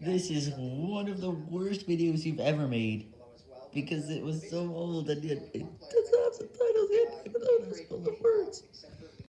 This is one of the worst videos you've ever made, because it was so old and it, it doesn't have subtitles yet, even though it's full of words.